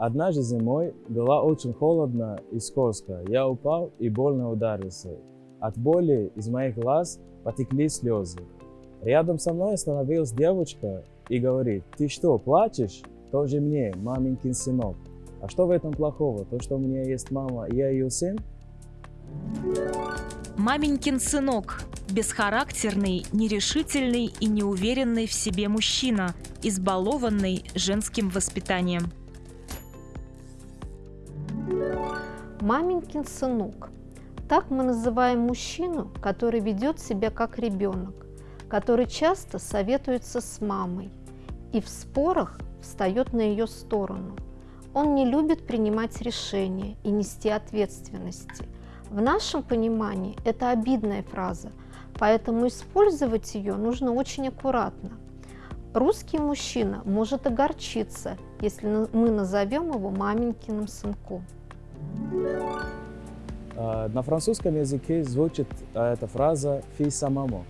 Однажды зимой было очень холодно и скользко. Я упал и больно ударился. От боли из моих глаз потекли слезы. Рядом со мной остановилась девочка и говорит, ты что, плачешь? Тоже мне, маменькин сынок. А что в этом плохого? То, что у меня есть мама, я ее сын? Маменькин сынок – бесхарактерный, нерешительный и неуверенный в себе мужчина, избалованный женским воспитанием. Маменькин сынок. Так мы называем мужчину, который ведет себя как ребенок, который часто советуется с мамой и в спорах встает на ее сторону. Он не любит принимать решения и нести ответственности. В нашем понимании это обидная фраза, поэтому использовать ее нужно очень аккуратно. Русский мужчина может огорчиться, если мы назовем его маменькиным сынком. А, На французском языке звучит а, эта фраза «фи самому».